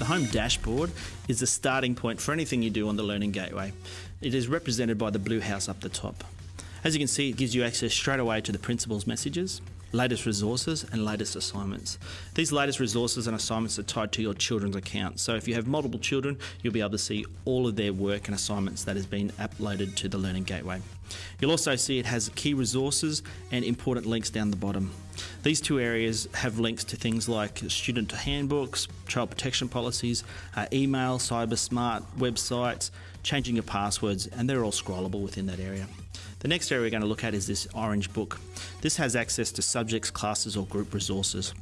The home dashboard is the starting point for anything you do on the Learning Gateway. It is represented by the blue house up the top. As you can see, it gives you access straight away to the principal's messages, latest resources and latest assignments. These latest resources and assignments are tied to your children's account. So if you have multiple children, you'll be able to see all of their work and assignments that has been uploaded to the Learning Gateway. You'll also see it has key resources and important links down the bottom. These two areas have links to things like student handbooks, child protection policies, uh, email, cyber smart websites, changing your passwords, and they're all scrollable within that area. The next area we're going to look at is this orange book. This has access to subjects, classes, or group resources.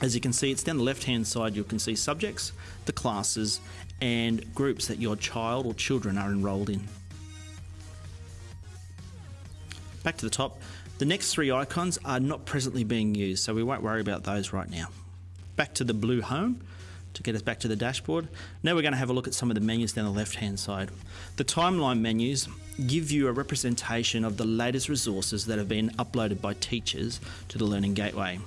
As you can see, it's down the left hand side, you can see subjects, the classes, and groups that your child or children are enrolled in. Back to the top, the next three icons are not presently being used, so we won't worry about those right now. Back to the blue home, to get us back to the dashboard. Now we're going to have a look at some of the menus down the left hand side. The timeline menus give you a representation of the latest resources that have been uploaded by teachers to the Learning Gateway.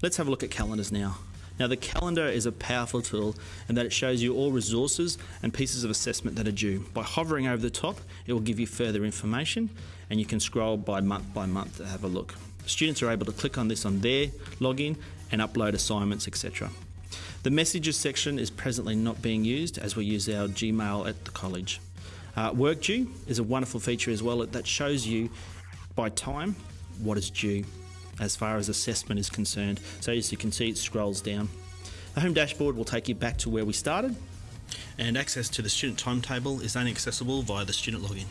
Let's have a look at calendars now. Now the calendar is a powerful tool in that it shows you all resources and pieces of assessment that are due. By hovering over the top, it will give you further information and you can scroll by month by month to have a look. Students are able to click on this on their login and upload assignments, etc. The messages section is presently not being used as we use our Gmail at the college. Uh, work due is a wonderful feature as well that shows you by time what is due as far as assessment is concerned. So as you can see it scrolls down. The home dashboard will take you back to where we started and access to the student timetable is only accessible via the student login.